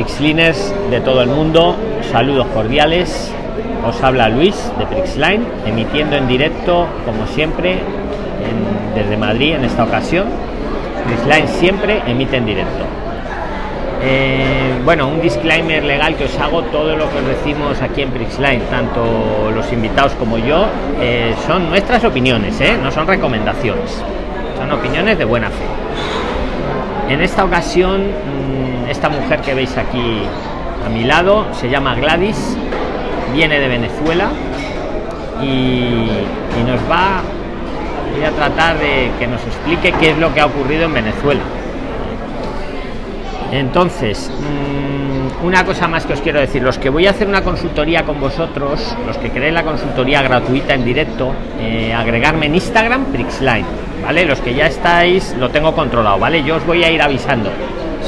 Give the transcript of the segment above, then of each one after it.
Prixliners de todo el mundo, saludos cordiales. Os habla Luis de Prixline, emitiendo en directo, como siempre, desde Madrid en esta ocasión. Prixline siempre emite en directo. Eh, bueno, un disclaimer legal que os hago, todo lo que decimos aquí en Prixline, tanto los invitados como yo, eh, son nuestras opiniones, ¿eh? no son recomendaciones, son opiniones de buena fe. En esta ocasión, mm, esta mujer que veis aquí a mi lado se llama Gladys, viene de Venezuela y, nos va voy a tratar de que nos explique qué es lo que ha ocurrido en Venezuela. Entonces, mm, una cosa más que os quiero decir, los que voy a hacer una consultoría con vosotros, los que queréis la consultoría gratuita en directo, eh, agregarme en Instagram, Prixline, ¿vale? Los que ya estáis, lo tengo controlado, ¿vale? Yo os voy a ir avisando.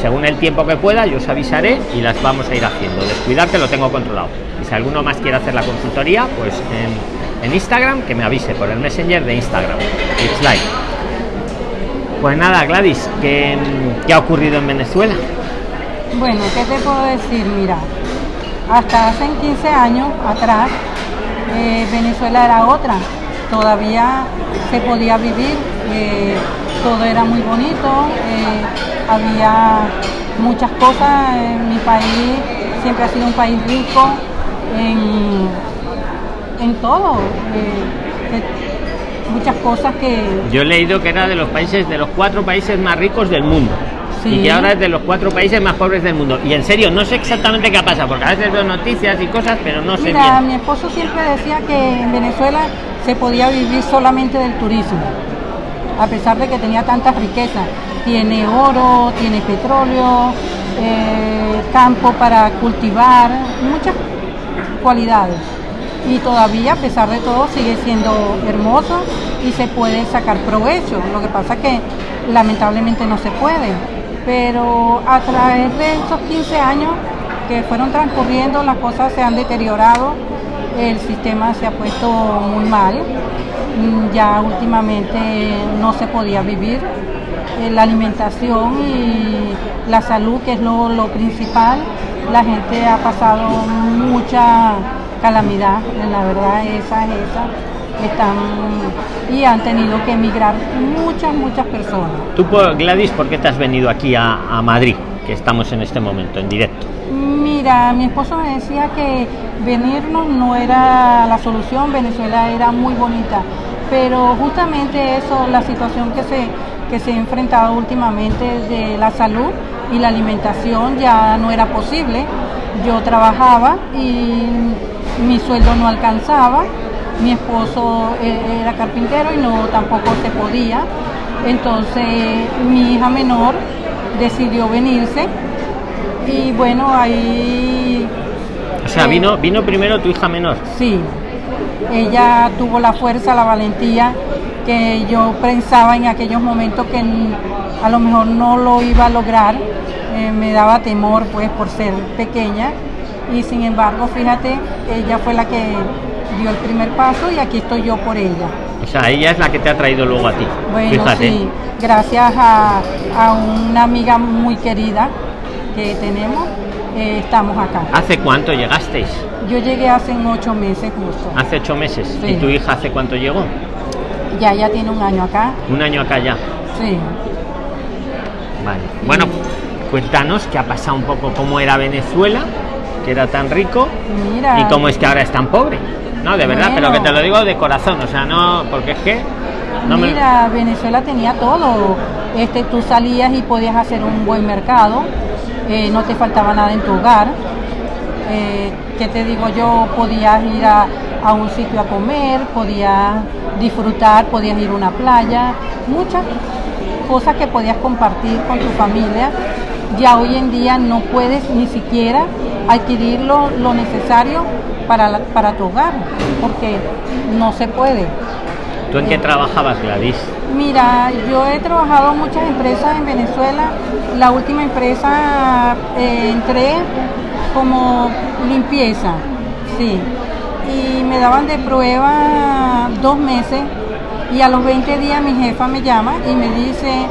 Según el tiempo que pueda, yo os avisaré y las vamos a ir haciendo. Descuidar que lo tengo controlado. Y si alguno más quiere hacer la consultoría, pues en, Instagram, que me avise por el Messenger de Instagram, Prixline. Pues nada, Gladys, ¿qué, qué ha ocurrido en Venezuela? Bueno, ¿qué te puedo decir? Mira, hasta hace 15 años atrás, eh, Venezuela era otra. Todavía se podía vivir, eh, todo era muy bonito, eh, había muchas cosas. En mi país siempre ha sido un país rico en, en todo. eh, muchas cosas que Yo he leído que era de los países, de los cuatro países más ricos del mundo. Sí. Y que ahora es de los cuatro países más pobres del mundo. Y en serio, no sé exactamente qué ha pasado, porque a veces veo noticias y cosas, pero no sé Mira, bien. mi esposo siempre decía que en Venezuela se podía vivir solamente del turismo, a pesar de que tenía tantas riquezas. Tiene oro, tiene petróleo, eh, campo para cultivar, muchas cualidades. Y todavía, a pesar de todo, sigue siendo hermoso y se puede sacar provecho. Lo que pasa que lamentablemente no se puede. Pero a través de esos 15 años que fueron transcurriendo, las cosas se han deteriorado, el sistema se ha puesto muy mal, Mm, ya últimamente no se podía vivir, Eh, la alimentación y la salud, que es lo, principal, la gente ha pasado mucha calamidad, la verdad esa es esa, están y han tenido que emigrar muchas, muchas personas. Tú, Gladys, ¿por qué te has venido aquí a Madrid, que estamos en este momento, en directo? Mira, mi esposo me decía que venirnos no era la solución, Venezuela era muy bonita, pero justamente eso, la situación que se, que se ha enfrentado últimamente de la salud y la alimentación ya no era posible. Yo trabajaba y mi sueldo no alcanzaba, mi esposo eh, era carpintero y no tampoco se podía. Entonces mi hija menor decidió venirse y bueno, ahí O sea, Eh. vino, vino primero tu hija menor. sí, ella tuvo la fuerza, la valentía que yo pensaba en aquellos momentos que a lo mejor no lo iba a lograr, eh, me daba temor pues por ser pequeña y sin embargo, fíjate, ella fue la que dio el primer paso y aquí estoy yo por ella. O sea, ella es la que te ha traído luego a ti. Bueno, Fíjate. sí, gracias a, a una amiga muy querida que tenemos, eh, estamos acá. ¿Hace cuánto llegasteis? Yo llegué hace ocho meses justo. Hace ocho meses. Sí. ¿Y tu hija hace cuánto llegó? Ya, ya tiene un año acá. Un año acá ya. Sí. Vale. Bueno, cuéntanos qué ha pasado un poco, cómo era Venezuela, que era tan rico, Mira. y cómo es que ahora es tan pobre. No, de verdad, pero que te lo digo de corazón, o sea, no, porque es que no me- Mira, Venezuela tenía todo. Este, tú salías y podías hacer un buen mercado, eh, no te faltaba nada en tu hogar. Eh, ¿Qué te digo yo? Podías ir a, a un sitio a comer, podías disfrutar, podías ir a una playa, muchas cosas que podías compartir con tu familia. Ya hoy en día no puedes ni siquiera adquirir lo, lo necesario para, la- para tu hogar, porque no se puede. ¿Tú en qué trabajabas, Gladys? Mira, yo he trabajado en muchas empresas en Venezuela. La última empresa eh, entré como limpieza, sí. Y me daban de prueba dos meses y a los 20 días mi jefa me llama y me dice,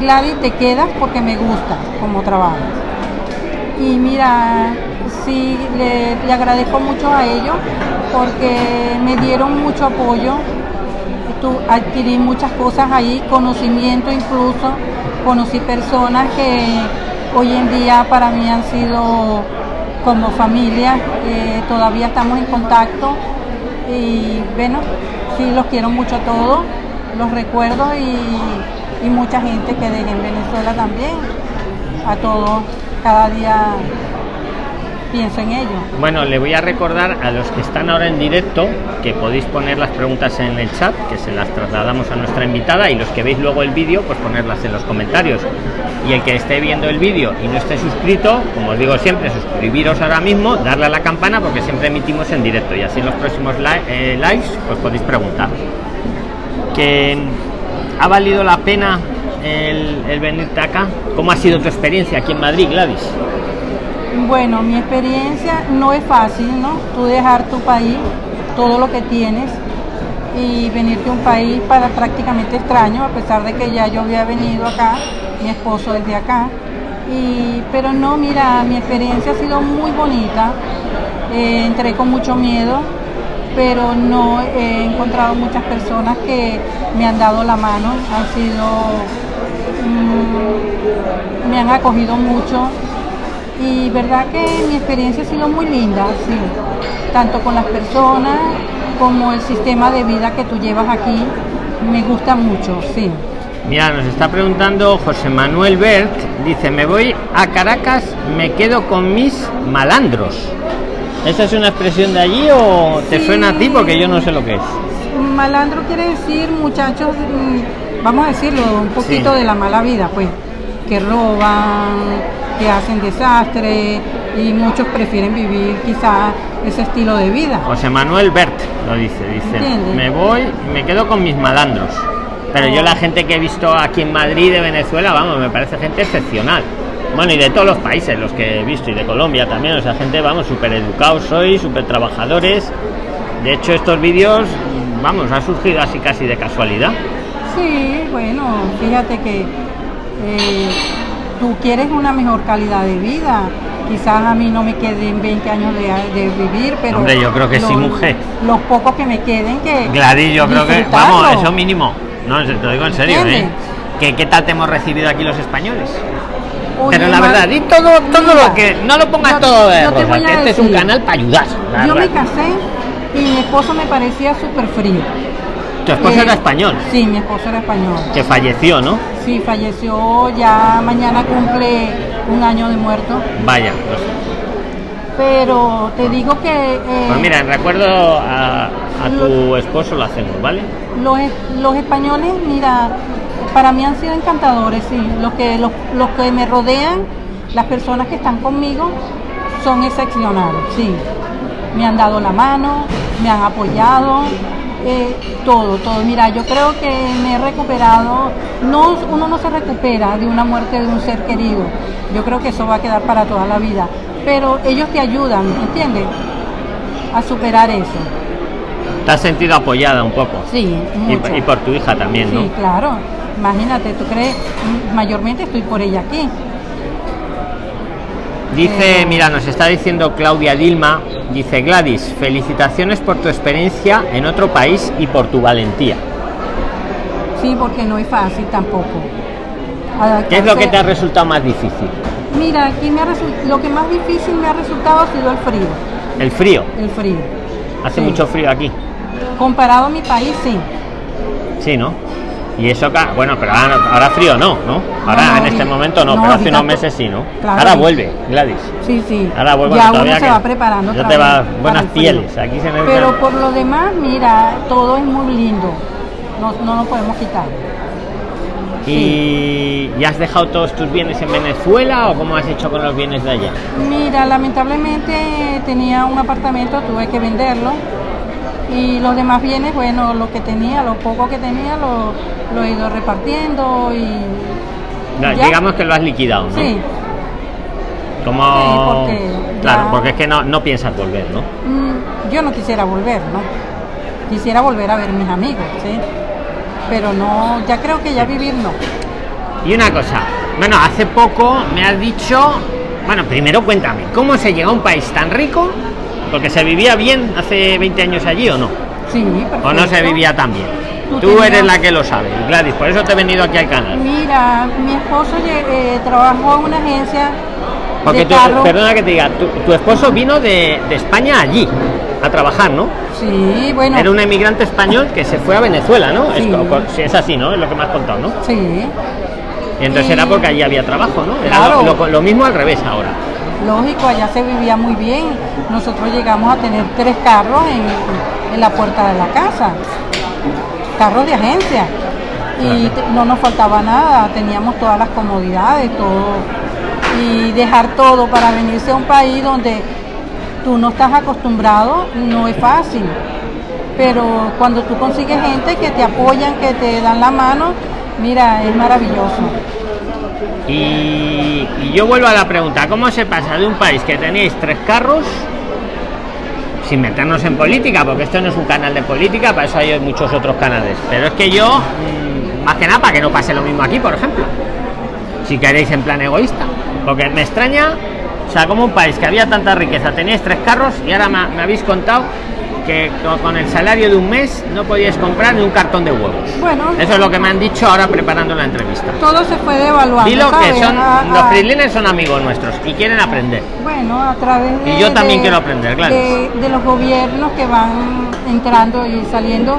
Gladys, te quedas porque me gusta como trabajo. Y mira, sí, le, le agradezco mucho a ellos porque me dieron mucho apoyo. Tu- adquirí muchas cosas ahí, conocimiento incluso, conocí personas que hoy en día para mí han sido como familia, eh, todavía estamos en contacto y bueno, sí los quiero mucho a todos, los recuerdo y, y mucha gente que dejé en Venezuela también, a todos, cada día pienso en ellos. Bueno, le voy a recordar a los que están ahora en directo que podéis poner las preguntas en el chat, que se las trasladamos a nuestra invitada, y los que veis luego el vídeo, pues ponerlas en los comentarios. Y el que esté viendo el vídeo y no esté suscrito, como os digo siempre, suscribiros ahora mismo, darle a la campana porque siempre emitimos en directo y así en los próximos eh, lives pues podéis preguntar. Que ha valido la pena el, el venirte acá. ¿Cómo ha sido tu experiencia aquí en Madrid, Gladys? Bueno, mi experiencia no es fácil, ¿no? Tú dejar tu país, todo lo que tienes y venirte a un país para prácticamente extraño, a pesar de que ya yo había venido acá, mi esposo es de acá. Pero no, mira, mi experiencia ha sido muy bonita. Eh, entré con mucho miedo, pero no he encontrado muchas personas que me han dado la mano, han sido, mm, me han acogido mucho y verdad que mi experiencia ha sido muy linda, sí, tanto con las personas como el sistema de vida que tú llevas aquí, me gusta mucho, sí. Mira, nos está preguntando José Manuel Bert, dice, me voy a Caracas, me quedo con mis malandros. ¿Esa es una expresión de allí o te suena a ti? Porque yo no sé lo que es. Malandro quiere decir muchachos, mm, vamos a decirlo, un poquito Sí. de la mala vida, pues, que roban, que hacen desastre y muchos prefieren vivir quizás ese estilo de vida. José Manuel Bert lo dice, dice, me voy, me quedo con mis malandros. Pero yo la gente que he visto aquí en Madrid, de Venezuela, vamos, me parece gente excepcional. Bueno, y de todos los países, los que he visto, y de Colombia también, o sea, gente, vamos, súper educados sois, súper trabajadores. De hecho, estos vídeos, vamos, han surgido así casi de casualidad. Sí, bueno, fíjate que eh, tú quieres una mejor calidad de vida. Quizás a mí no me queden 20 años de, de vivir, pero... Hombre, yo creo que sí, mujer. Los pocos que me queden que... Gladys, yo creo que, vamos, eso mínimo. No, te lo digo en serio, ¿eh? ¿Qué, ¿Qué tal te hemos recibido aquí los españoles? Oye, Pero la verdad, di todo, todo Mira, lo que. No lo pongas yo- todo de rosa, que este es un canal para ayudar. Yo me casé y mi esposo me parecía súper frío. Tu esposo Eh, era español, Sí, mi esposo era español. que falleció, ¿no? Sí, falleció ya mañana cumple un año de muerto. Vaya. pues, Pero te digo que eh, Pues mira, en recuerdo a, a tu esposo lo hacemos, ¿vale? los, los españoles, mira, para mí han sido encantadores, sí. Los que, los, los que me rodean, las personas que están conmigo, son excepcionales, sí. Me han dado la mano, me han apoyado, eh, todo, todo. Mira, yo creo que me he recuperado, no, uno no se recupera de una muerte de un ser querido. Yo creo que eso va a quedar para toda la vida. Pero ellos te ayudan, ¿entiendes? A superar eso. Te has sentido apoyada un poco. Sí, Y, mucho. y por tu hija también, Sí, ¿no? claro. Imagínate, tú crees, mayormente estoy por ella aquí. Dice, mira, nos está diciendo Claudia Dilma, dice Gladys, felicitaciones por tu experiencia en otro país y por tu valentía. Sí, porque no es fácil tampoco. ¿Qué es lo que te ha resultado más difícil? Mira, aquí me ha lo que más difícil me ha resultado ha sido el frío. El frío. El frío. Hace Sí. mucho frío aquí. Comparado a mi país, sí. Sí, ¿no? Y eso, ca- bueno, pero ahora, ahora frío no, ¿no? Ahora no, en este momento no, no, pero hace unos meses sí, ¿no? claro, ahora vuelve, Gladys. Sí, sí. Ahora vuelve ya uno se va preparando. ya te va- buenas pieles, aquí se necesitan- Pero por lo demás, mira, todo es muy lindo. No, no lo podemos quitar. ¿Y, ¿y has dejado todos tus bienes en Venezuela o cómo has hecho con los bienes de allá? Mira, lamentablemente tenía un apartamento, tuve que venderlo. Y los demás bienes, bueno, lo que tenía, lo poco que tenía, lo, lo he ido repartiendo y. No, digamos que lo has liquidado, ¿no? Sí, Como... Sí, porque claro, ya- porque es que no, no piensas volver, ¿no? mm, yo no quisiera volver, ¿no? Quisiera volver a ver mis amigos, ¿sí? Pero no, ya creo que ya vivir no. Y una cosa, bueno, hace poco me has dicho Bueno, primero cuéntame, ¿cómo se llega a un país tan rico? Porque se vivía bien hace 20 años allí o no. Sí, ¿O no se perfecto. vivía tan bien? Tú Tú eres la que lo sabe, Gladys, por eso te he venido aquí al canal. Mira, mi esposo eh, trabajó en una agencia Porque carro. perdona que te diga, tu, tu esposo vino de, de España allí a trabajar, ¿no? Sí, bueno. Era un emigrante español que se fue a Venezuela, ¿no? Es, Sí. sí, es así, ¿no? Es lo que me has contado, ¿no? Sí, Y entonces Y- era porque allí había trabajo, ¿no? Era Claro. lo, lo- lo mismo al revés ahora. Lógico, allá se vivía muy bien. Nosotros llegamos a tener tres carros en, en la puerta de la casa. Carros de agencia. Y te- no nos faltaba nada, teníamos todas las comodidades, todo. Y dejar todo para venirse a un país donde tú no estás acostumbrado no es fácil. Pero cuando tú consigues gente que te apoyan, que te dan la mano, mira, es maravilloso. Y, yo vuelvo a la pregunta, ¿cómo se pasa de un país que tenéis tres carros, sin meternos en política, porque esto no es un canal de política, para eso hay muchos otros canales, pero es que yo, mm, más que nada, para que no pase lo mismo aquí, por ejemplo, si queréis en plan egoísta, porque me extraña, o sea, como un país que había tanta riqueza, teníais tres carros y ahora me habéis contado que co- con el salario de un mes no podíais comprar ni un cartón de huevos. Bueno, Eso es lo que me han dicho ahora preparando la entrevista. todo se fue devaluando. Dilo que ¿sabes? son A- los freelines son amigos nuestros y quieren aprender. Bueno, a través de, Y yo también de- quiero aprender, Gladys. de, de los gobiernos que van entrando y saliendo,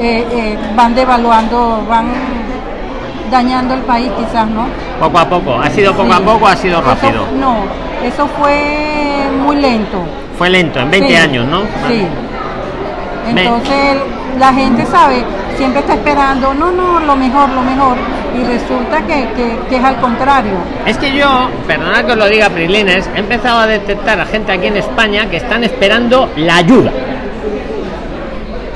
eh, eh, van devaluando, van dañando el país quizás, ¿no? Poco a poco. ¿Ha sido poco a poco o ha sido Eso- rápido? no, eso fue muy lento. Fue lento, en 20 Sí, años, ¿no? Sí. Entonces la gente sabe, siempre está esperando, no, no, lo mejor, lo mejor. Y resulta que, que- que es al contrario. Es que yo, perdonad que os lo diga, Prislines, he empezado a detectar a gente aquí en España que están esperando la ayuda.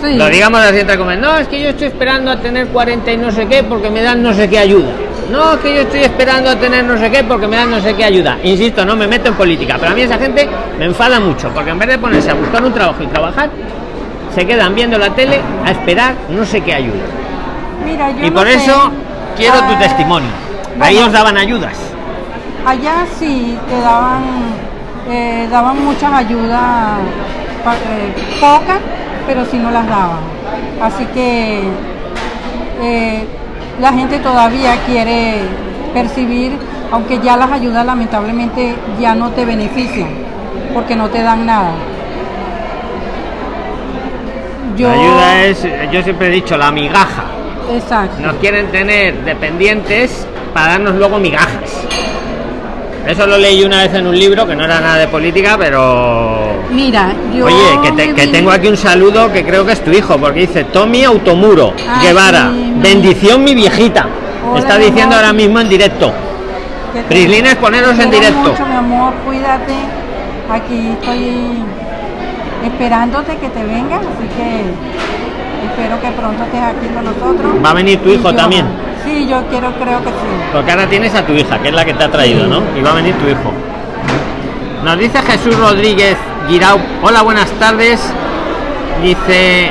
Sí. Lo digamos así entre comillas. No, es que yo estoy esperando a tener 40 y no sé qué porque me dan no sé qué ayuda. No, es que yo estoy esperando a tener no sé qué porque me dan no sé qué ayuda. Insisto, no me meto en política, pero a mí esa gente me enfada mucho porque en vez de ponerse a buscar un trabajo y trabajar, se quedan viendo la tele a esperar no sé qué ayuda. Mira, yo y no por sé, eso quiero tu ah, testimonio. Ahí os daban ayudas. Allá sí te daban, eh, daban muchas ayudas, eh, pocas, pero sí no las daban. Así que eh, la gente todavía quiere percibir, aunque ya las ayudas lamentablemente ya no te benefician, porque no te dan nada. Yo, La ayuda es, yo siempre he dicho, la migaja. Exacto. Nos quieren tener dependientes para darnos luego migajas. Eso lo leí una vez en un libro que no era nada de política, pero Mira, yo Oye, que, te- tengo aquí un saludo que creo que es tu hijo, porque dice Tommy Automuro Ay, Guevara. mi- Bendición mi viejita. Hola, Está diciendo ahora mismo en directo. Prislines, poneros en directo. mucho, mi amor, cuídate. Aquí estoy esperándote que te vengas, así que espero que pronto estés aquí con nosotros. Va a venir tu hijo yo- también. Sí, yo quiero, creo que sí. Porque ahora tienes a tu hija, que es la que te ha traído, Sí. ¿no? Y va a venir tu hijo. Nos dice Jesús Rodríguez Guirao. Hola, buenas tardes. Dice.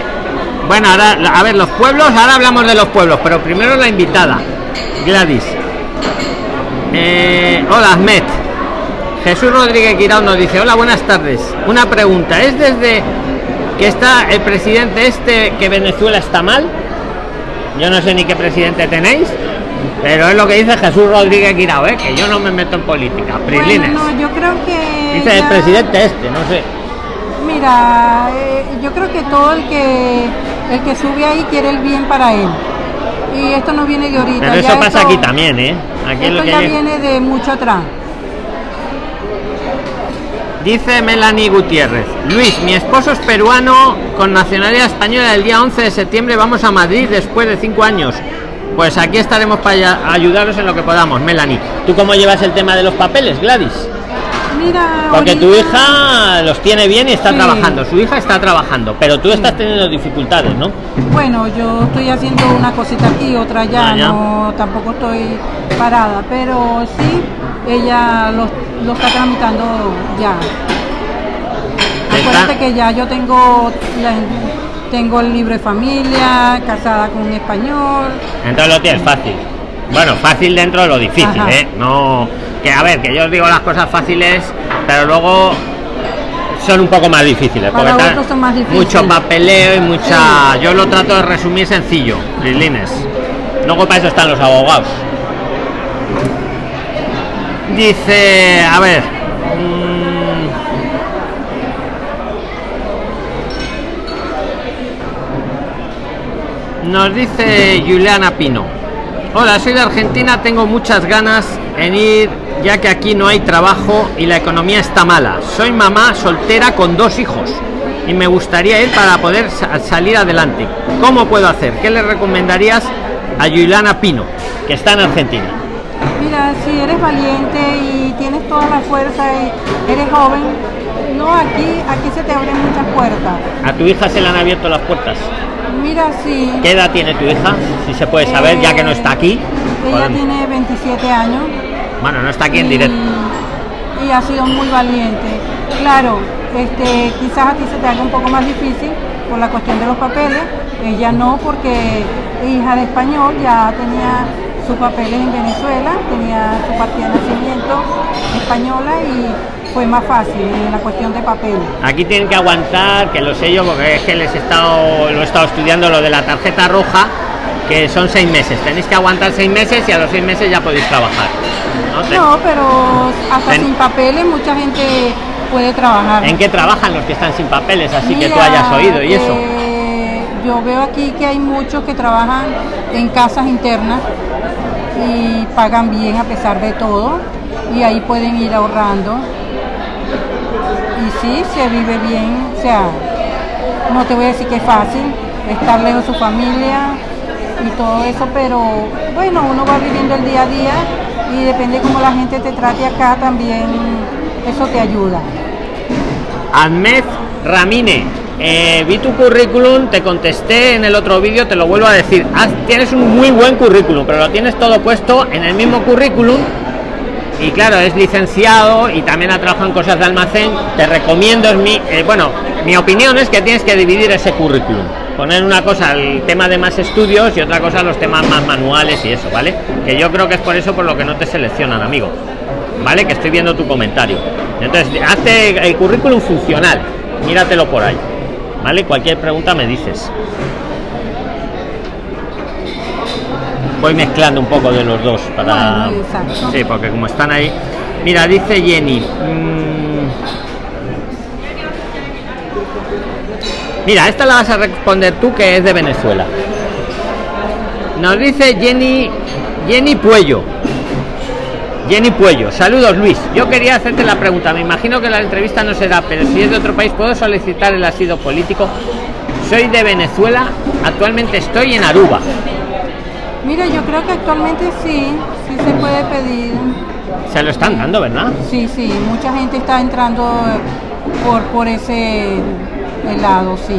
Bueno, ahora, a ver, los pueblos, ahora hablamos de los pueblos, pero primero la invitada, Gladys. Eh, hola, Ahmed. Jesús Rodríguez Guirao nos dice, hola, buenas tardes. Una pregunta, ¿es desde que está el presidente este que Venezuela está mal? Yo no sé ni qué presidente tenéis, pero es lo que dice Jesús Rodríguez Guirao, ¿eh? que yo no me meto en política. Bueno, no, yo creo que. dice el presidente este, no sé. Mira, eh, yo creo que todo el que el que sube ahí quiere el bien para él. Y esto no viene de ahorita. Pero ya eso pasa esto- aquí también, ¿eh? Aquí es lo Esto que ya hay- viene de mucho atrás. Dice Melanie Gutiérrez. Luis, mi esposo es peruano con nacionalidad española. El día 11 de septiembre vamos a Madrid después de cinco años. Pues aquí estaremos para ayudaros en lo que podamos, Melanie. ¿Tú cómo llevas el tema de los papeles, Gladys? Mira, Porque tu hija los tiene bien y está Sí. trabajando. Su hija está trabajando, pero tú estás teniendo dificultades, ¿no? Bueno, yo estoy haciendo una cosita aquí, otra allá, Ah, ya. no, tampoco estoy parada, pero sí, ella lo, lo está tramitando ya. Acuérdate que ya yo tengo, la- tengo el libro de familia, casada con un español, Entonces lo tienes fácil. Bueno, fácil dentro de lo difícil, Ajá. ¿eh? No. Que a ver, que yo os digo las cosas fáciles, pero luego son un poco más difíciles. Para porque otros son más difíciles. Mucho papeleo y mucha. Yo lo trato de resumir sencillo, Lilines. Luego para eso están los abogados. Dice, a ver. mm, Nos dice Juliana Pino. Hola, soy de Argentina, tengo muchas ganas en ir ya que aquí no hay trabajo y la economía está mala. Soy mamá soltera con dos hijos y me gustaría ir para poder sa- salir adelante. ¿Cómo puedo hacer? ¿Qué le recomendarías a Juliana Pino, que está en Argentina? Mira, si eres valiente y tienes toda la fuerza y eres joven, no, aquí, aquí se te abren muchas puertas. ¿A tu hija se le han abierto las puertas? Mira, sí. ¿Qué edad tiene tu hija? Si se puede saber, ya que no está aquí. Ella Podemos- tiene 27 años. Bueno, no está aquí en y- directo. Y ha sido muy valiente. Claro, este, quizás a ti se te haga un poco más difícil por la cuestión de los papeles. Ella no, porque hija de español, ya tenía sus papeles en Venezuela, tenía su partida de nacimiento española y fue más fácil en la cuestión de papeles. Aquí tienen que aguantar, que lo sé yo, porque es que les he estado, lo he estado estudiando lo de la tarjeta roja, que son seis meses. Tenéis que aguantar seis meses y a los seis meses ya podéis trabajar. ¿no? Pero hasta sin papeles mucha gente puede trabajar. ¿En qué trabajan los que están sin papeles? Así que tú hayas oído y eso. eh, yo veo aquí que hay muchos que trabajan en casas internas y pagan bien a pesar de todo y ahí pueden ir ahorrando. Y sí, se vive bien, o sea, no te voy a decir que es fácil estar lejos de su familia y todo eso, pero bueno, uno va viviendo el día a día y depende cómo la gente te trate acá también, eso te ayuda. Ahmed Ramine, eh, vi tu currículum, te contesté en el otro vídeo, te lo vuelvo a decir. Haz- tienes un muy buen currículum, pero lo tienes todo puesto en el mismo currículum. Y claro, es licenciado y también ha trabajado en cosas de almacén. Te recomiendo, es mi, eh, bueno, mi opinión es que tienes que dividir ese currículum. Poner una cosa el tema de más estudios y otra cosa los temas más manuales y eso, ¿vale? Que yo creo que es por eso por lo que no te seleccionan, amigo. ¿Vale? Que estoy viendo tu comentario. Entonces, hazte el currículum funcional. Míratelo por ahí. ¿Vale? Cualquier pregunta me dices. Voy mezclando un poco de los dos para. Bueno. Sí, porque como están ahí. Mira, dice Jenny. mm, Mira, esta la vas a responder tú que es de Venezuela. Nos dice Jenny Jenny Puello. Jenny Puello, saludos Luis. Yo quería hacerte la pregunta. Me imagino que la entrevista no será, pero si es de otro país, ¿puedo solicitar el asilo político? Soy de Venezuela, actualmente estoy en Aruba. Mira, yo creo que actualmente sí, sí se puede pedir. Se lo están dando, ¿verdad? Sí, sí, mucha gente está entrando eh, por, por ese lado, sí.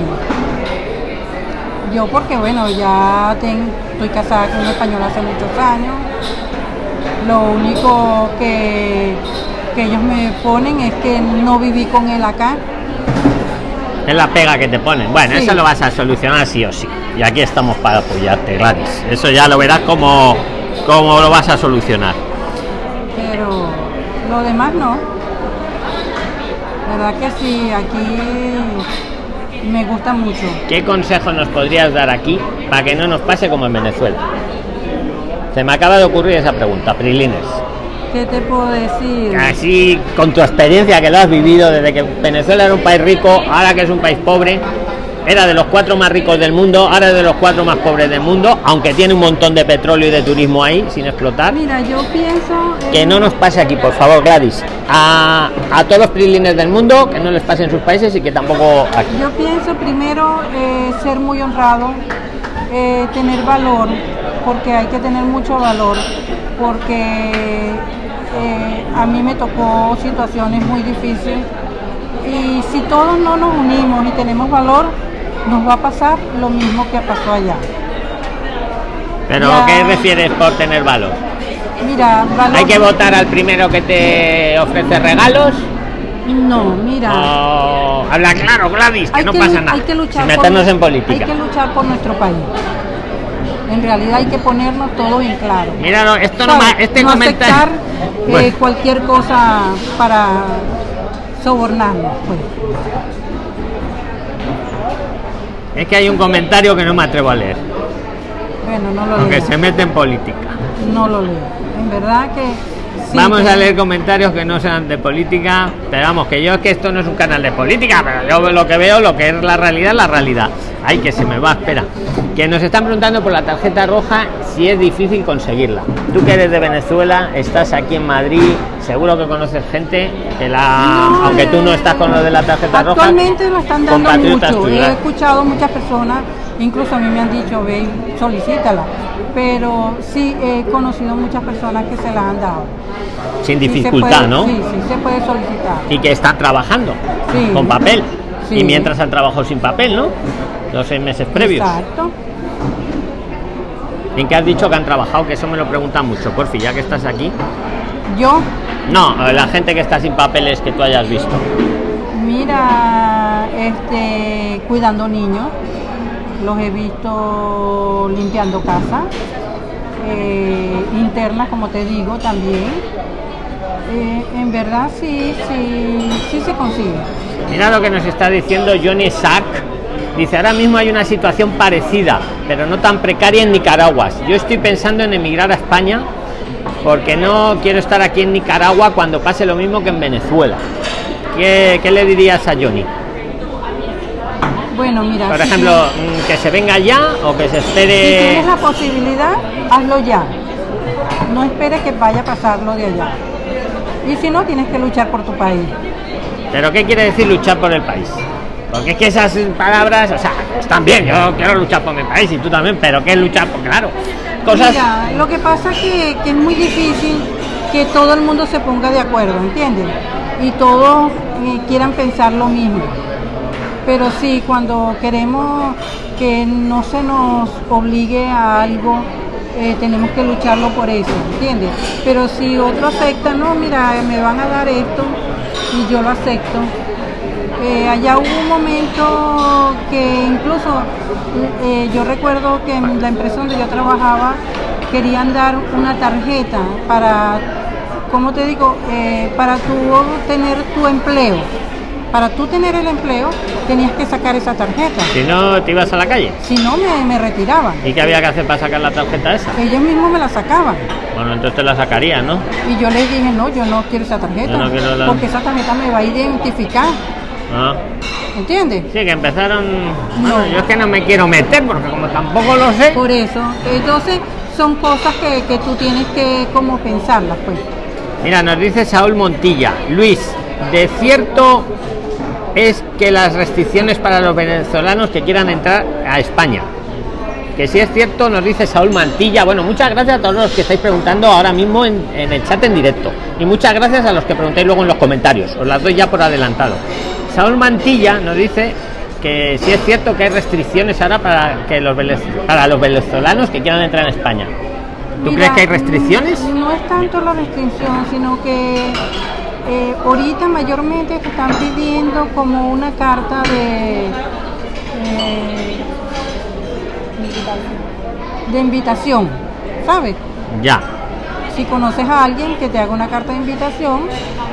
Yo porque, bueno, ya ten- estoy casada con un español hace muchos años. Lo único que, que ellos me ponen es que no viví con él acá. Es la pega que te ponen. Bueno, Sí. eso lo vas a solucionar sí o sí. Y aquí estamos para apoyarte, Gladys. Eso ya lo verás cómo, cómo lo vas a solucionar. pero lo demás no. ¿Verdad que sí? Aquí me gusta mucho. ¿Qué consejo nos podrías dar aquí para que no nos pase como en Venezuela? Se me acaba de ocurrir esa pregunta, Prilines. ¿Qué te puedo decir? Así, con tu experiencia que lo has vivido desde que Venezuela era un país rico, ahora que es un país pobre, era de los cuatro más ricos del mundo, ahora es de los cuatro más pobres del mundo, aunque tiene un montón de petróleo y de turismo ahí sin explotar. Mira, yo pienso... Que no nos pase aquí, por favor, Gladys. A, a todos los prilines del mundo, que no les pase en sus países y que tampoco aquí. Yo pienso primero eh, ser muy honrado, eh, tener valor, porque hay que tener mucho valor, porque eh, a mí me tocó situaciones muy difíciles y si todos no nos unimos y tenemos valor, nos va a pasar lo mismo que pasó allá. Pero, Ya. ¿qué refieres por tener valor? Mira, valor... ¿Hay que votar al primero que te ofrece regalos? No, mira. O habla claro, Gladys, que hay no que, pasa nada. hay que luchar Sin meternos por, en política. Hay que luchar por nuestro país. En realidad hay que ponernos todo en claro. Mira, no, esto no, ¿Sabes? ma- este no comentario. aceptar eh, Bueno. cualquier cosa para sobornarnos. Pues. Es que hay un comentario que no me atrevo a leer, Bueno, no lo aunque leo. se mete en política. No lo leo. En verdad que... sí, Vamos a leer comentarios que no sean de política, pero vamos, que yo es que esto no es un canal de política, pero yo lo que veo, lo que es la realidad, la realidad. Ay, que se me va, espera. Que nos están preguntando por la tarjeta roja si es difícil conseguirla. Tú que eres de Venezuela, estás aquí en Madrid, seguro que conoces gente que la, No, aunque tú no estás con lo de la tarjeta roja. Actualmente lo están dando mucho. tuyas. He escuchado muchas personas, incluso a mí me han dicho, ve, solicítala. Pero sí he conocido muchas personas que se la han dado. sin Sí dificultad, puede- ¿no? Sí, sí, se puede solicitar. y que están trabajando Sí. con papel. Sí. Y mientras han trabajado sin papel, ¿no? Los seis meses previos. Exacto. ¿En qué has dicho que han trabajado? Que eso me lo preguntan mucho, porfi, ya que estás aquí. Yo, No, la gente que está sin papeles que tú hayas visto. mira, este, cuidando niños, los he visto limpiando casa, eh, internas, como te digo, también. Eh, en verdad sí, sí, sí se consigue. Mira lo que nos está diciendo Johnny Sack. Dice, ahora mismo hay una situación parecida, pero no tan precaria en Nicaragua. Yo estoy pensando en emigrar a España porque no quiero estar aquí en Nicaragua cuando pase lo mismo que en Venezuela. ¿Qué, qué le dirías a Johnny? Bueno, mira, Por si ejemplo, mm, que se venga ya o que se Si espere... tienes la posibilidad, hazlo ya. No esperes que vaya a pasarlo de allá. Y si no, tienes que luchar por tu país. ¿Pero qué quiere decir luchar por el país? Porque es que esas palabras, o sea, están bien, yo quiero luchar por mi país y tú también, pero ¿qué es luchar por? Claro, cosas... Mira, lo que pasa es que, es muy difícil que todo el mundo se ponga de acuerdo, ¿entiendes? Y todos eh, quieran pensar lo mismo. Pero sí, cuando queremos que no se nos obligue a algo, eh, tenemos que lucharlo por eso, ¿entiendes? Pero si otro acepta, no, mira, me van a dar esto y yo lo acepto. Eh, allá hubo un momento que incluso eh, yo recuerdo que en la empresa donde yo trabajaba querían dar una tarjeta para, ¿cómo te digo? Eh, para tú tener tu empleo. Para tú tener el empleo tenías que sacar esa tarjeta. Si no, te ibas a la calle. Si no, me, me retiraban. ¿Y qué había que hacer para sacar la tarjeta esa? Ellos mismos me la sacaban. Bueno, entonces te la sacarías, ¿no? Y yo les dije, no, yo no quiero esa tarjeta. Yo no quiero la- Porque esa tarjeta me va a identificar. Ah. ¿Entiendes? Sí, que empezaron... Bueno, No. yo es que no me quiero meter porque como tampoco lo sé... Por eso. Entonces, son cosas que, que tú tienes que como pensarlas, pues. Mira, nos dice Saúl Montilla. Luis, de cierto es que las restricciones para los venezolanos que quieran entrar a España. Que si es cierto, nos dice Saúl Mantilla. Bueno, muchas gracias a todos los que estáis preguntando ahora mismo en, en el chat en directo. Y muchas gracias a los que preguntáis luego en los comentarios. Os las doy ya por adelantado. Saúl Mantilla nos dice que si es cierto que hay restricciones ahora para que los para los venezolanos que quieran entrar en España. ¿Tú Mira, crees que hay restricciones? No es tanto la restricción, sino que eh, ahorita mayormente te están pidiendo como una carta de eh, de invitación, ¿sabes? Ya. Si conoces a alguien que te haga una carta de invitación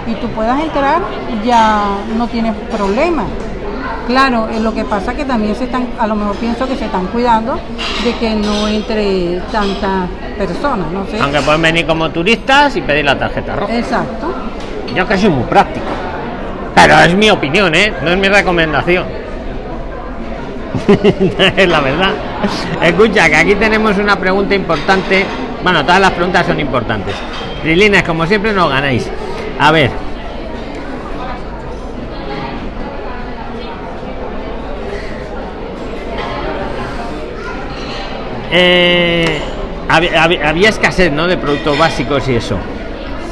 y tú puedas entrar, ya no tienes problema. Claro, eh, lo que pasa que también se están, a lo mejor pienso que se están cuidando de que no entre tantas personas, no sé. Aunque pueden venir como turistas y pedir la tarjeta roja. Exacto. Yo que soy muy práctico. Pero es mi opinión, ¿eh? No es mi recomendación. es la verdad. Escucha, que aquí tenemos una pregunta importante. Bueno, todas las preguntas son importantes. Lilines, como siempre, nos ganáis. A ver. Eh, había escasez, ¿no? De productos básicos y eso.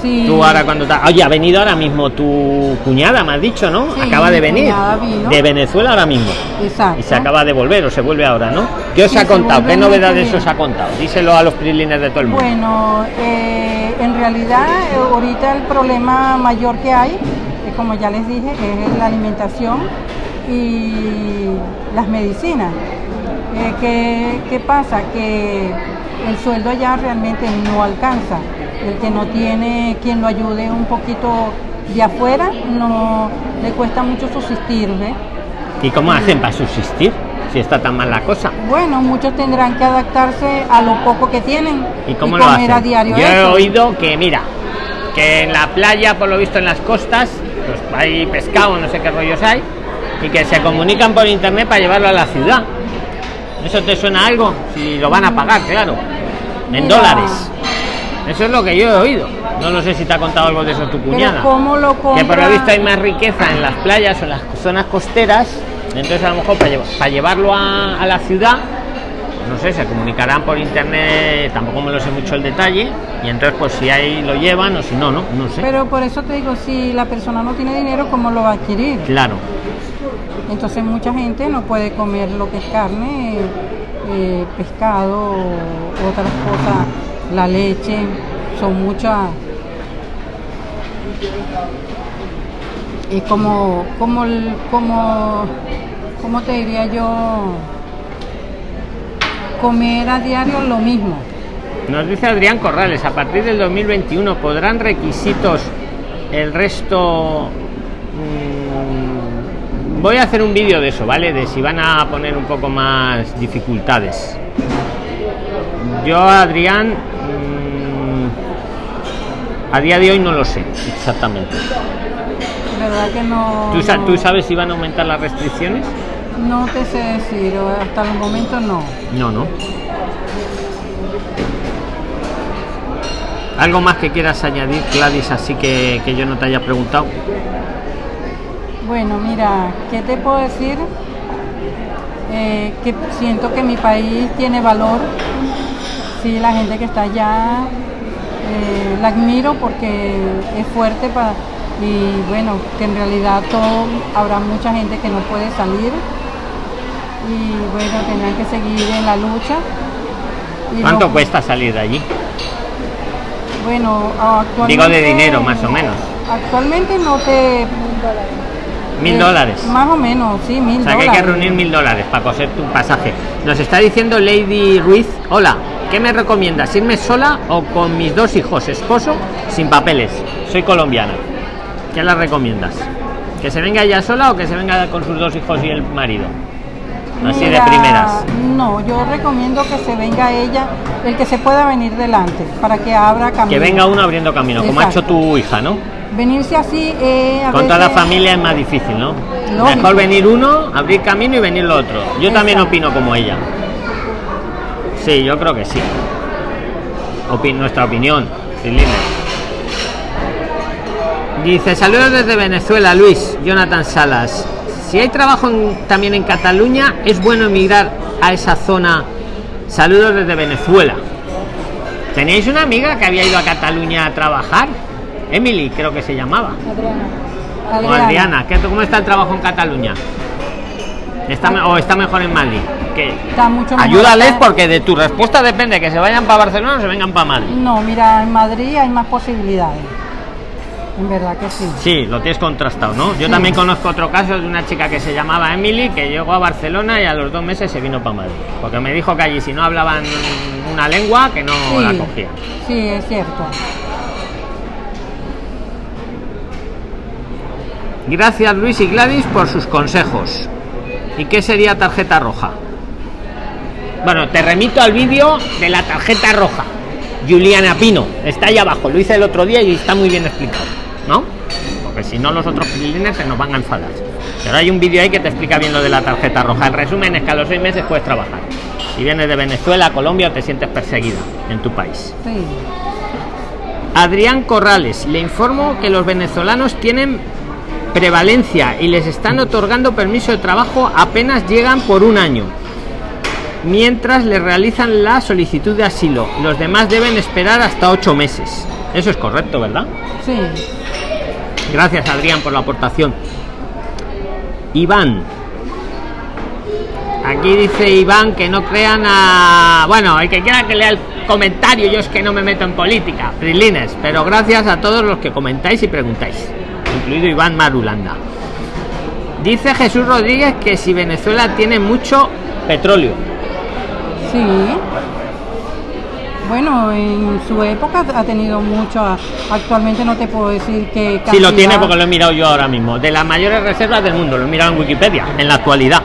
Sí. Tú ahora cuando te... Oye, ha venido ahora mismo tu cuñada, me has dicho, ¿no? Sí, acaba de venir. vino. De Venezuela ahora mismo. Exacto. Y se acaba de volver o se vuelve ahora, ¿no? ¿Qué os Sí, ha contado? ¿Qué novedades os ha contado? Díselo a los prilines de todo el mundo. Bueno, eh, en realidad eh, ahorita el problema mayor que hay, eh, como ya les dije, es la alimentación y las medicinas. Eh, ¿qué, ¿Qué pasa? Que el sueldo allá realmente no alcanza. El que no tiene quien lo ayude un poquito de afuera, no le cuesta mucho subsistir, ¿ves? ¿Y cómo hacen para subsistir? Si está tan mal la cosa. Bueno, muchos tendrán que adaptarse a lo poco que tienen ¿Y cómo lo comer hacen? a diario Yo he oído que, mira, que en la playa, por lo visto en las costas, pues hay pescado, no sé qué rollos hay, y que se comunican por internet para llevarlo a la ciudad. ¿Eso te suena algo? Si lo van a pagar, claro. En Mira. dólares. Eso es lo que yo he oído. No lo sé si te ha contado algo de eso tu cuñada. ¿cómo lo Que por lo compra? visto hay más riqueza en las playas o en las zonas costeras. Entonces a lo mejor para, llevar- para llevarlo a, a la ciudad, no sé, se comunicarán por internet, tampoco me lo sé mucho el detalle. Y entonces pues si ahí lo llevan o si no, no, no sé. Pero por eso te digo, si la persona no tiene dinero, ¿cómo lo va a adquirir? Claro. Entonces mucha gente no puede comer lo que es carne, eh, pescado, otras cosas, la leche, son muchas. Es como, como, como, ¿cómo te diría yo? Comer a diario lo mismo. Nos dice Adrián Corrales, a partir del 2021 podrán requisitos el resto... mm, voy a hacer un vídeo de eso, ¿vale? De si van a poner un poco más dificultades. Yo, Adrián, a día de hoy no lo sé exactamente. ¿Verdad que no? ¿Tú, sa- no- tú sabes si van a aumentar las restricciones? No te sé decir, hasta el momento no. No, no. ¿Algo más que quieras añadir, Gladys, así que, que yo no te haya preguntado? Bueno, mira, ¿qué te puedo decir? Eh, que siento que mi país tiene valor. Sí, la gente que está allá eh, la admiro porque es fuerte para y bueno, que en realidad todo, habrá mucha gente que no puede salir y bueno, tendrán que seguir en la lucha. Y ¿Cuánto lo- cuesta salir de allí? Bueno, actualmente... Digo de dinero, más o menos. Actualmente no te... Mil eh, dólares. Más o menos, sí, mil O sea que hay dólares. que reunir mil dólares para coser tu pasaje. Nos está diciendo Lady Ruiz, hola, ¿qué me recomiendas? ¿Irme sola o con mis dos hijos, esposo, sin papeles? Soy colombiana. ¿Qué la recomiendas? ¿Que se venga ella sola o que se venga con sus dos hijos y el marido? Así Mira, de primeras. No, yo recomiendo que se venga ella, el que se pueda venir delante, para que abra camino. Que venga uno abriendo camino, como ha hecho Exacto. tu hija, ¿no? Venirse así, eh, a Con toda la veces- familia es más difícil, ¿no? Lógico. Mejor venir uno, abrir camino y venir lo otro. Yo también Exacto. opino como ella. Sí, yo creo que sí. Opi- nuestra opinión. Dice, saludos desde Venezuela, Luis, Jonathan Salas. Si hay trabajo en- también en Cataluña, es bueno emigrar a esa zona. Saludos desde Venezuela. ¿Teníais una amiga que había ido a Cataluña a trabajar? Emily, creo que se llamaba. O Adriana. Adriana, ¿qué, ¿cómo está el trabajo en Cataluña? ¿Está ¿O está mejor en Madrid? Que Está mucho mejor Ayúdales acá. porque de tu respuesta depende que se vayan para Barcelona o se vengan para Madrid. No, mira, en Madrid hay más posibilidades. En verdad que sí. Sí, lo tienes contrastado, ¿no? Yo Sí. también conozco otro caso de una chica que se llamaba Emily que llegó a Barcelona y a los dos meses se vino para Madrid. Porque me dijo que allí si no hablaban una lengua que no Sí, la cogían. sí, es cierto. Gracias Luis y Gladys por sus consejos. ¿Y qué sería tarjeta roja? Bueno, te remito al vídeo de la tarjeta roja. Juliana Pino, está ahí abajo, lo hice el otro día y está muy bien explicado, ¿no? Porque si no los otros prilines se nos van a enfadar. Pero hay un vídeo ahí que te explica bien lo de la tarjeta roja. El resumen es que a los seis meses puedes trabajar. Si vienes de Venezuela, Colombia o te sientes perseguida en tu país. Sí. Adrián Corrales, le informo que los venezolanos tienen prevalencia y les están otorgando permiso de trabajo apenas llegan por un año, mientras le realizan la solicitud de asilo. Los demás deben esperar hasta ocho meses. Eso es correcto, ¿verdad? Sí. Gracias, Adrián, por la aportación. Iván. Aquí dice Iván que no crean a. Bueno, el que quiera que lea el comentario, yo es que no me meto en política, Prilines, pero gracias a todos los que comentáis y preguntáis, incluido Iván Marulanda. Dice Jesús Rodríguez que si Venezuela tiene mucho petróleo. Sí. Bueno, en su época ha tenido mucho. Actualmente no te puedo decir que. Sí, lo tiene porque lo he mirado yo ahora mismo. De las mayores reservas del mundo, lo he mirado en Wikipedia, en la actualidad.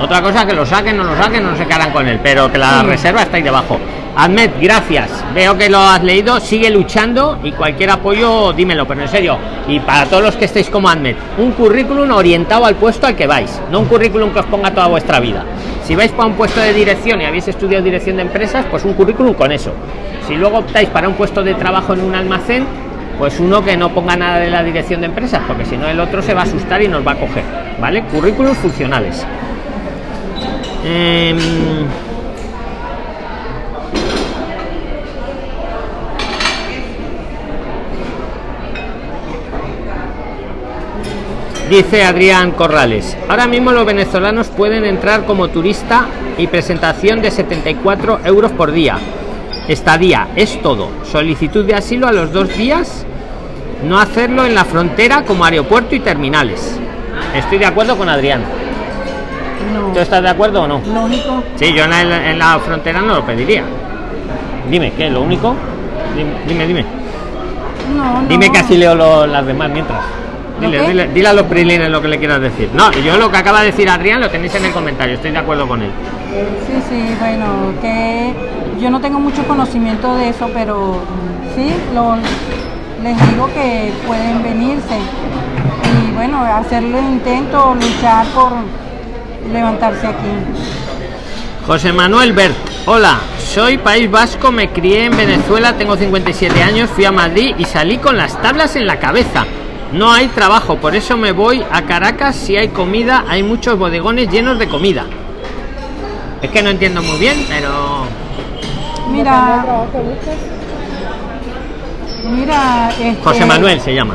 Otra cosa que lo saquen, no lo saquen, no se quedarán con él, pero que la Sí. reserva está ahí debajo. Ahmed, gracias. Veo que lo has leído, sigue luchando y cualquier apoyo, dímelo, pero en serio. Y para todos los que estéis como Ahmed, un currículum orientado al puesto al que vais, no un currículum que os ponga toda vuestra vida. Si vais para un puesto de dirección y habéis estudiado dirección de empresas, pues un currículum con eso. Si luego optáis para un puesto de trabajo en un almacén, pues uno que no ponga nada de la dirección de empresas, porque si no el otro se va a asustar y nos va a coger, ¿vale? Currículums funcionales. Em, Dice Adrián Corrales, ahora mismo los venezolanos pueden entrar como turista y presentación de 74 euros por día. Estadía, es todo. Solicitud de asilo a los dos días, no hacerlo en la frontera como aeropuerto y terminales. Estoy de acuerdo con Adrián. No. ¿Tú estás de acuerdo o no? Lógico. Sí, yo en la, en la frontera no lo pediría. Dime, ¿qué? ¿Lo único? Dime, dime. Dime, No, no. dime que así leo lo- las demás mientras. Dile, ¿Lo qué? dile, dile a los prilines lo que le quieras decir. No, yo lo que acaba de decir Adrián lo tenéis en el comentario, estoy de acuerdo con él. Sí, sí, bueno, que yo no tengo mucho conocimiento de eso, pero sí, lo, les digo que pueden venirse y bueno, hacerle intento, luchar por levantarse aquí. José Manuel Bert, hola, soy País Vasco, me crié en Venezuela, tengo 57 años, fui a Madrid y salí con las tablas en la cabeza. No hay trabajo, por eso me voy a Caracas. Si hay comida, hay muchos bodegones llenos de comida. Es que no entiendo muy bien, pero Mira, mira, este, José Manuel se llama.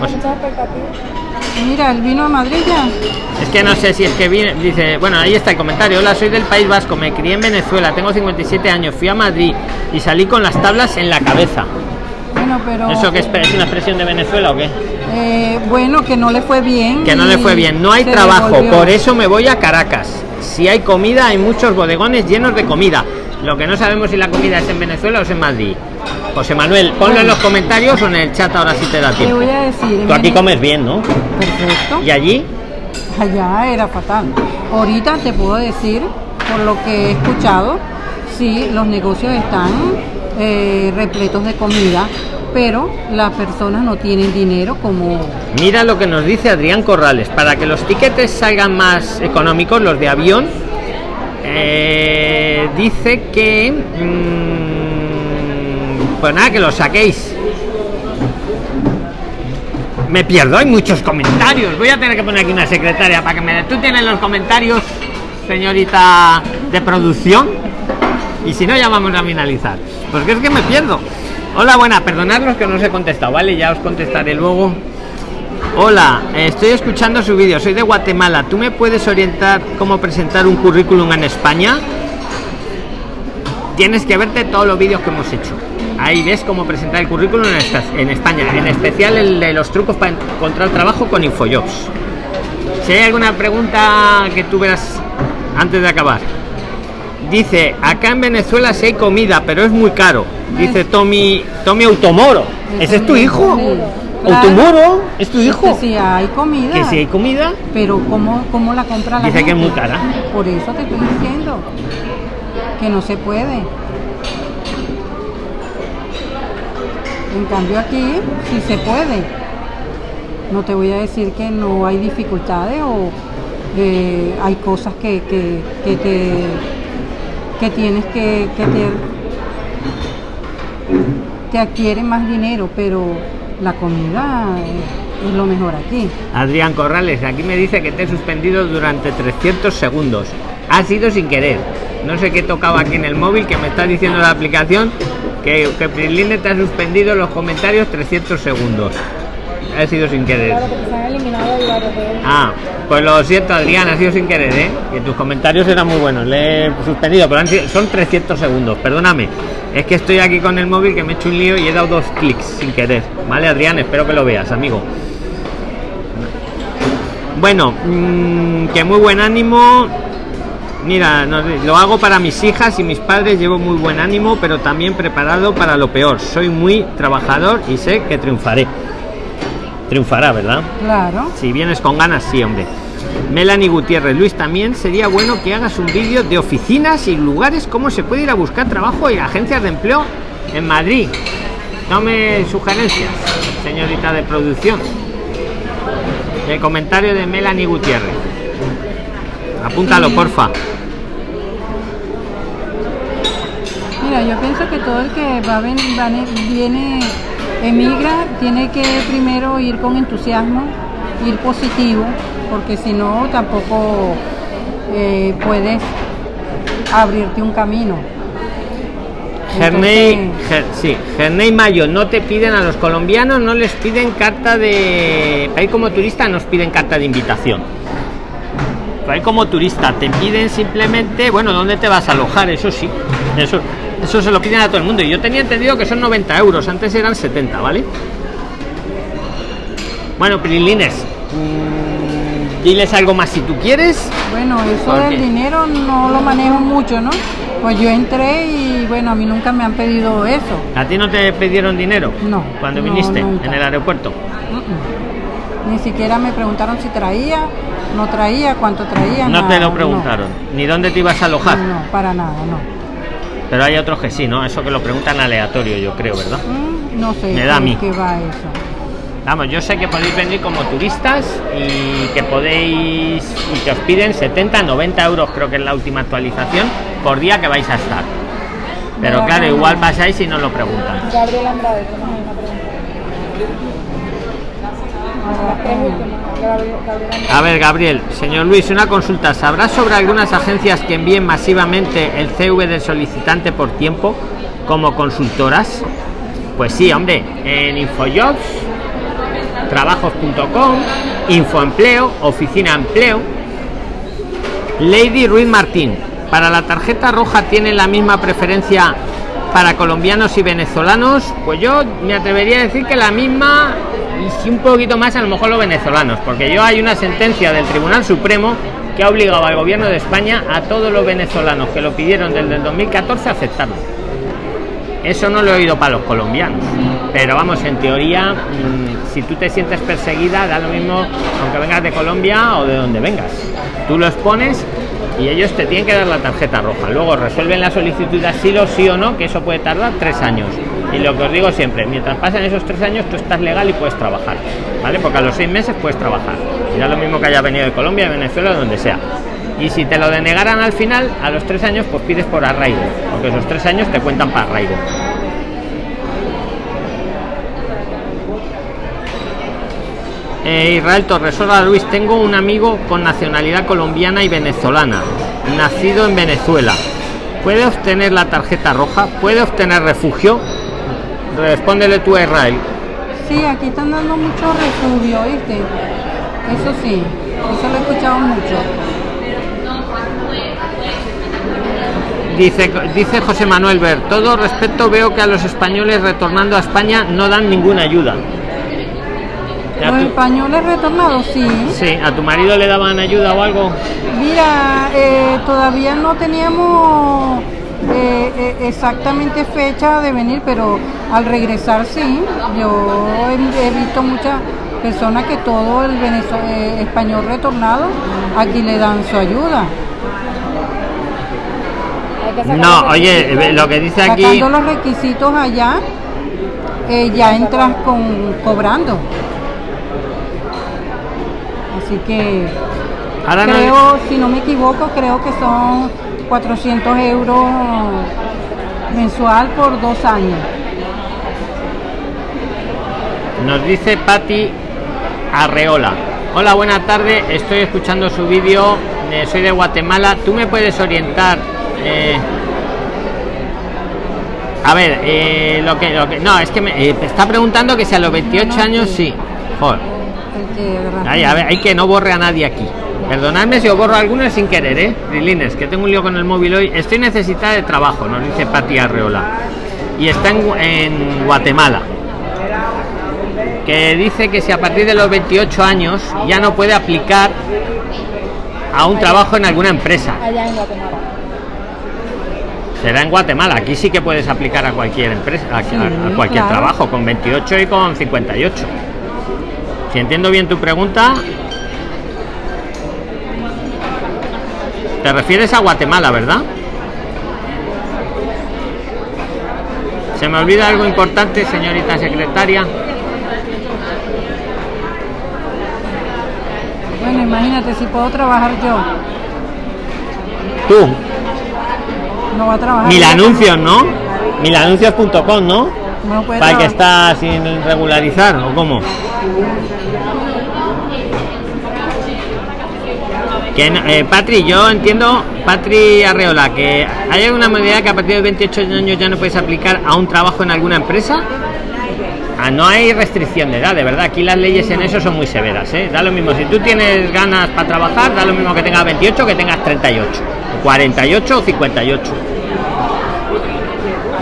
José- Mira, el vino a Madrid ya. Es que no sé si es que viene, dice, bueno, ahí está el comentario. Hola, soy del País Vasco, me crié en Venezuela, tengo 57 años, fui a Madrid y salí con las tablas en la cabeza. Bueno, pero ¿Eso que es, es una expresión de Venezuela o qué? eh, bueno, que no le fue bien. Que no le fue bien, no hay trabajo, devolvió. por eso me voy a Caracas. Si hay comida, hay muchos bodegones llenos de comida. Lo que no sabemos si la comida es en Venezuela o es en Madrid. José Manuel, ponlo en los comentarios o en el chat ahora si te da Te tiempo. voy a decir. Tú aquí comes bien, ¿no? Perfecto. ¿Y allí? Allá era fatal. Ahorita te puedo decir, por lo que he escuchado, sí, los negocios están eh, repletos de comida, pero las personas no tienen dinero como... Mira lo que nos dice Adrián Corrales. Para que los tiquetes salgan más económicos, los de avión, eh, dice que... mm, pues nada, que los saquéis. Me pierdo, hay muchos comentarios. Voy a tener que poner aquí una secretaria para que me... ¿Tú tienes los comentarios, señorita de producción? Y si no, ya vamos a finalizar. Porque es que me pierdo. Hola, buena, perdonadlos que no os he contestado, ¿vale? Ya os contestaré luego. Hola, estoy escuchando su vídeo, soy de Guatemala. ¿Tú me puedes orientar cómo presentar un currículum en España? Tienes que verte todos los vídeos que hemos hecho. Ahí ves cómo presentar el currículum en España, en especial el de los trucos para encontrar trabajo con Infojobs. Si hay alguna pregunta que tú veas antes de acabar. Dice, acá en Venezuela sí hay comida, pero es muy caro. Dice Tommy, Tommy Automoro. ¿Ese es tu hijo? Claro. Automoro, ¿es tu hijo? Que si hay comida. Que si hay comida, Pero ¿cómo, cómo la compra la Dice que es gente? muy cara. Por eso te estoy diciendo que no se puede. En cambio aquí sí se puede. No te voy a decir que no hay dificultades o eh, hay cosas que, que, que te que tienes que, que te, te adquieren más dinero, pero la comida es, lo mejor aquí. Adrián Corrales, aquí me dice que te he suspendido durante 300 segundos. Ha sido sin querer. No sé qué tocaba aquí en el móvil que me está diciendo la aplicación que, que Priline te ha suspendido los comentarios 300 segundos. Ha sido sin querer. Claro, porque se han eliminado y varios de ellos. Ah, pues lo siento Adrián, ha sido sin querer, ¿eh? Que tus comentarios eran muy buenos. Le he suspendido, pero han sido- son 300 segundos. Perdóname. Es que estoy aquí con el móvil que me he hecho un lío y he dado dos clics sin querer. Vale, Adrián, espero que lo veas, amigo. Bueno, mm, que muy buen ánimo. Mira, lo hago para mis hijas y mis padres. Llevo muy buen ánimo, pero también preparado para lo peor. Soy muy trabajador y sé que triunfaré. Triunfará, ¿verdad? Claro. Si vienes con ganas, sí, hombre. Melanie Gutiérrez, Luis, también sería bueno que hagas un vídeo de oficinas y lugares, cómo se puede ir a buscar trabajo y agencias de empleo en Madrid. Tome sugerencias, señorita de producción. El comentario de Melanie Gutiérrez. Apúntalo, porfa. Mira, yo pienso que todo el que va a ven- va ne- viene, emigra, tiene que primero ir con entusiasmo, ir positivo, porque si no tampoco eh, puedes abrirte un camino. Gerney, Ger- sí, Gerney Mayo, no te piden a los colombianos, no les piden carta de. Para ir como turista, nos piden carta de invitación. Para ir como turista, te piden simplemente, bueno, ¿dónde te vas a alojar? Eso sí, eso, eso se lo piden a todo el mundo. Y yo tenía entendido que son 90 euros, antes eran 70, ¿vale? Bueno, Prilines, mm, diles algo más si tú quieres. Bueno, eso del dinero no lo manejo mucho, ¿no? Pues yo entré y bueno, a mí nunca me han pedido eso. ¿A ti no te pidieron dinero? No, Cuando no, viniste nunca. en el aeropuerto. Ni siquiera me preguntaron si traía, no traía, cuánto traía. No te nada, lo preguntaron. Ni dónde te ibas a alojar. No, para nada, no. Pero hay otros que sí, ¿no? Eso que lo preguntan aleatorio, yo creo, ¿verdad? Mm, no sé Me da a mí. qué va eso. Vamos, yo sé que podéis venir como turistas y que podéis y que os piden 70, 90 euros, creo que es la última actualización, por día que vais a estar. Pero No, claro, igual pasáis y no lo preguntan. Gabriel Andrade, ahí una pregunta. A ver, Gabriel, señor Luis, una consulta. ¿Sabrá sobre algunas agencias que envíen masivamente el CV del solicitante por tiempo como consultoras? Pues sí, hombre, en Infojobs, trabajos.com, Infoempleo, Oficina Empleo. Lady Ruiz Martín, para la tarjeta roja tiene la misma preferencia para colombianos y venezolanos, pues yo me atrevería a decir que la misma y sí un poquito más a lo mejor los venezolanos, porque yo hay una sentencia del Tribunal Supremo que ha obligado al gobierno de España a todos los venezolanos que lo pidieron desde el 2014 a aceptarlo. Eso no lo he oído para los colombianos. Pero vamos, en teoría, mm, si tú te sientes perseguida, da lo mismo aunque vengas de Colombia o de donde vengas. Tú lo expones y ellos te tienen que dar la tarjeta roja. Luego resuelven la solicitud de asilo, sí o no, que eso puede tardar tres años. Y lo que os digo siempre, mientras pasen esos tres años, tú estás legal y puedes trabajar. ¿Vale? Porque a los seis meses puedes trabajar. Y da lo mismo que haya venido de Colombia, de Venezuela, de donde sea. Y si te lo denegaran al final, a los tres años, pues pides por arraigo. Porque esos tres años te cuentan para arraigo. Eh, Israel Torres, hola Luis, tengo un amigo con nacionalidad colombiana y venezolana, nacido en Venezuela. ¿Puede obtener la tarjeta roja? ¿Puede obtener refugio? Respóndele tú a Israel. Sí, aquí están dando mucho refugio, ¿viste? Eso sí, eso lo he escuchado mucho. Dice, dice José Manuel Ver, todo respecto veo que a los españoles retornando a España no dan ninguna ayuda. ¿A Los tu, españoles retornados, sí. sí, ¿a tu marido le daban ayuda o algo? Mira, eh, todavía no teníamos eh, eh, exactamente fecha de venir, pero al regresar sí. Yo he, he visto muchas personas que todo el eh, español retornado aquí le dan su ayuda. No, oye, lo que dice aquí... Sacando los requisitos allá, eh, ya entras con cobrando. Así que Ahora no- creo, si no me equivoco, creo que son 400 euros mensual por dos años. Nos dice Patti Arreola. Hola, buena tarde. Estoy escuchando su vídeo. eh, soy de Guatemala. ¿Tú me puedes orientar? Eh, a ver, eh, lo que, lo que, no, es que me eh, está preguntando que si a los 28 años sí. Joder. Ay, a ver, hay que no borre a nadie aquí. Perdonadme si os borro a algunos sin querer, ¿eh? Rilines, que tengo un lío con el móvil hoy. Estoy necesitada de trabajo, nos dice Pati Arreola. Y está en, en Guatemala. Que dice que si a partir de los 28 años ya no puede aplicar a un trabajo en alguna empresa. Allá en Guatemala. Será en Guatemala. Aquí sí que puedes aplicar a cualquier empresa, a, a- a cualquier claro. trabajo, con 28 y con 58. Si entiendo bien tu pregunta, te refieres a Guatemala, ¿verdad? Se me olvida algo importante, señorita secretaria. Bueno, imagínate, si puedo trabajar yo, Tú, no va a trabajar. mil anuncios, ¿no? Milanuncios.com, ¿no? No puede Para que trabajar. está sin regularizar, ¿o cómo? Que eh, Patri, yo entiendo, Patri Arreola, que hay alguna medida que a partir de 28 años ya no puedes aplicar a un trabajo en alguna empresa. Ah, no hay restricción de edad, de verdad. Aquí las leyes en eso son muy severas. ¿eh? Da lo mismo, si tú tienes ganas para trabajar, da lo mismo que tengas 28 que tengas 38, o 48 o 58.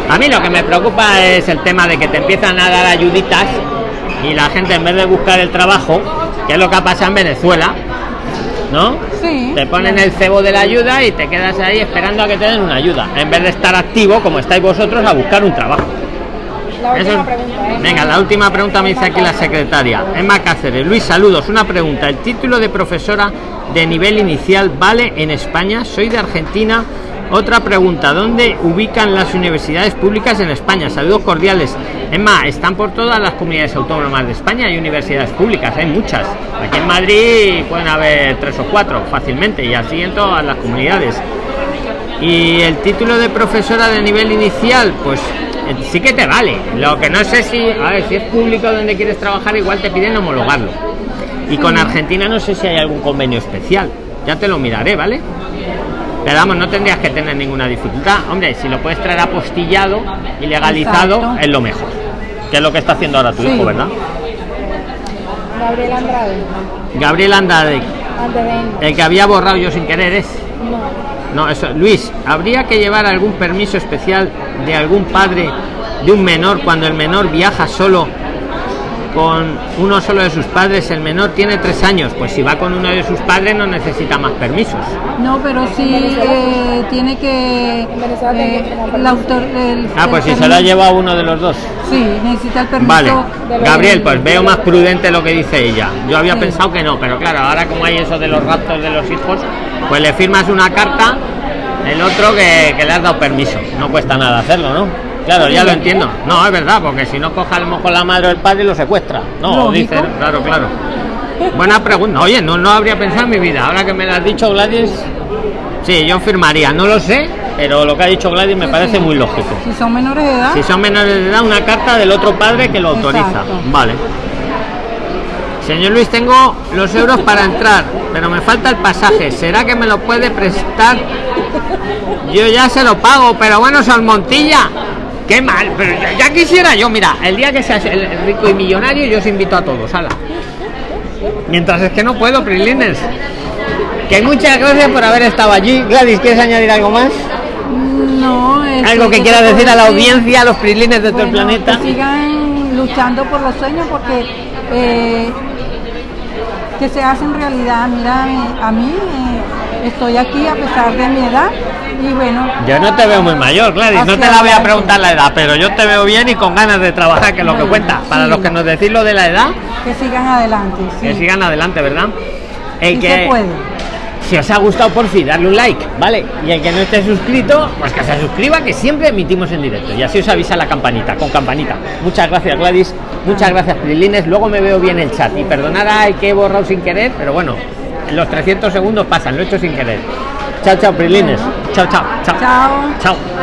A mí lo que me preocupa es el tema de que te empiezan a dar ayuditas y la gente en vez de buscar el trabajo, que es lo que ha pasado en Venezuela, ¿no? Sí. Te ponen el cebo de la ayuda y te quedas ahí esperando a que te den una ayuda, en vez de estar activo como estáis vosotros a buscar un trabajo. La pregunta, ¿eh? Venga, la última pregunta me dice aquí la secretaria. Emma Cáceres. Luis, saludos. Una pregunta. ¿El título de profesora de nivel inicial vale en España? Soy de Argentina. Otra pregunta. ¿Dónde ubican las universidades públicas en España? Saludos cordiales. Emma, están por todas las comunidades autónomas de España. Hay universidades públicas, hay muchas. Aquí en Madrid pueden haber tres o cuatro fácilmente y así en todas las comunidades. Y el título de profesora de nivel inicial, pues sí que te vale. Lo que no sé si, a ver, si es público donde quieres trabajar, igual te piden homologarlo. Y con Argentina no sé si hay algún convenio especial. Ya te lo miraré, ¿vale? Pero vamos, no tendrías que tener ninguna dificultad. Hombre, si lo puedes traer apostillado y legalizado, Exacto. es lo mejor. Que es lo que está haciendo ahora tu Sí. hijo, ¿verdad? Gabriel Andrade. Gabriel Andrade, el que había borrado yo sin querer es. No. No, eso, Luis, ¿habría que llevar algún permiso especial de algún padre de un menor cuando el menor viaja solo con uno solo de sus padres? El menor tiene tres años, pues si va con uno de sus padres no necesita más permisos. No, pero sí eh, tiene que. El autor, el- Ah, el pues si se lo ha llevado uno de los dos. Sí, necesita el permiso. Vale, Gabriel, pues veo más prudente lo que dice ella. Yo había Sí. pensado que no, pero claro, ahora como hay eso de los raptos de los hijos, pues le firmas una carta, el otro que, que le has dado permiso. No cuesta nada hacerlo, ¿no? Claro, ya lo entiendo. No, es verdad, porque si no coja a lo mejor la madre o el padre lo secuestra. No, dicen, claro, claro. Buena pregunta. Oye, no, no habría pensado en mi vida. Ahora que me lo has dicho, Gladys, sí, yo firmaría. No lo sé, pero lo que ha dicho Gladys me Sí, parece sí. muy lógico. Si son menores de edad, Si son menores de edad, una carta del otro padre que lo autoriza. Exacto. Vale. Señor Luis, tengo los euros para entrar, pero me falta el pasaje. ¿Será que me lo puede prestar? Yo ya se lo pago, pero bueno, Salmontilla. Qué mal, pero ya, ya quisiera yo, mira, el día que seas el rico y millonario, yo os invito a todos, ala. Mientras es que no puedo, Prilines. Que muchas gracias por haber estado allí. Gladys, ¿quieres añadir algo más? no. este, Algo que ¿qué quiera decir a la audiencia, a los Prilines de todo el Bueno, planeta. Que sigan luchando por los sueños porque eh, que se hacen realidad. Mira, a mí eh, estoy aquí a pesar de mi edad y bueno. Yo no te veo muy mayor, Gladys. No te la voy a preguntar la edad, pero yo te veo bien y con ganas de trabajar, que es lo que Bueno, cuenta. Para sí. los que nos decís lo de la edad, Que sigan adelante. sí. que sigan adelante, ¿verdad? El Sí que, se puede. si os ha gustado, por fin, darle un like, ¿vale? Y el que no esté suscrito, pues que se suscriba, que siempre emitimos en directo. Y así os avisa la campanita, con campanita. Muchas gracias, Gladys. Muchas gracias, Prilines. Luego me veo bien el chat. Y perdonad ay, que he borrado sin querer, pero bueno, los 300 segundos pasan, lo he hecho sin querer. Chao, chao, Prilines. Chao, chao, chao. Chao. Chao.